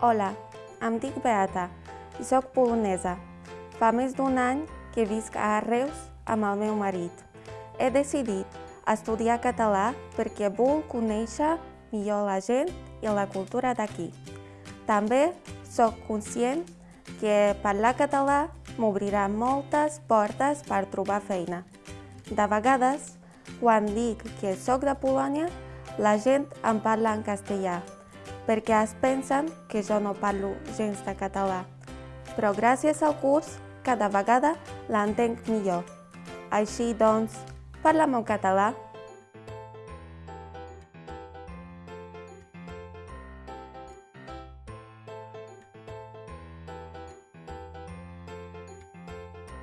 Hola, em dic Beata i sóc polonesa. Fa més d'un any que visc a Reus amb el meu marit. He decidit estudiar català perquè vull conèixer millor la gent i la cultura d'aquí. També sóc conscient que parlar català m'obrirà moltes portes per trobar feina. De vegades, quan dic que sóc de Polònia, la gent em parla en castellà, perquè es pensen que jo no parlo gens de català. Però gràcies al curs, cada vegada l'entenc millor. Així doncs, parla'm en català.